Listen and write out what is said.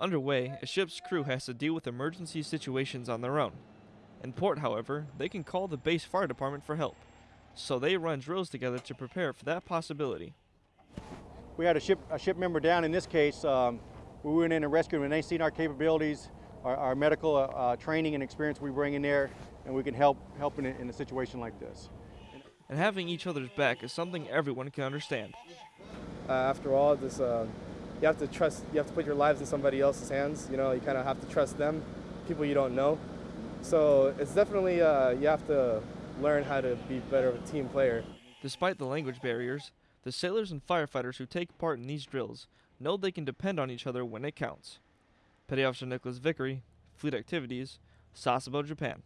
Underway, a ship's crew has to deal with emergency situations on their own. In port, however, they can call the base fire department for help, so they run drills together to prepare for that possibility. We had a ship, a ship member down in this case. Um, we went in and rescued them, and they seen our capabilities, our, our medical uh, uh, training and experience we bring in there, and we can help help in a, in a situation like this. And having each other's back is something everyone can understand. Uh, after all, this uh, you have to trust. You have to put your lives in somebody else's hands. You know, you kind of have to trust them, people you don't know. So it's definitely uh, you have to learn how to be better of a team player. Despite the language barriers, the sailors and firefighters who take part in these drills know they can depend on each other when it counts. Petty Officer Nicholas Vickery, Fleet Activities, Sasebo, Japan.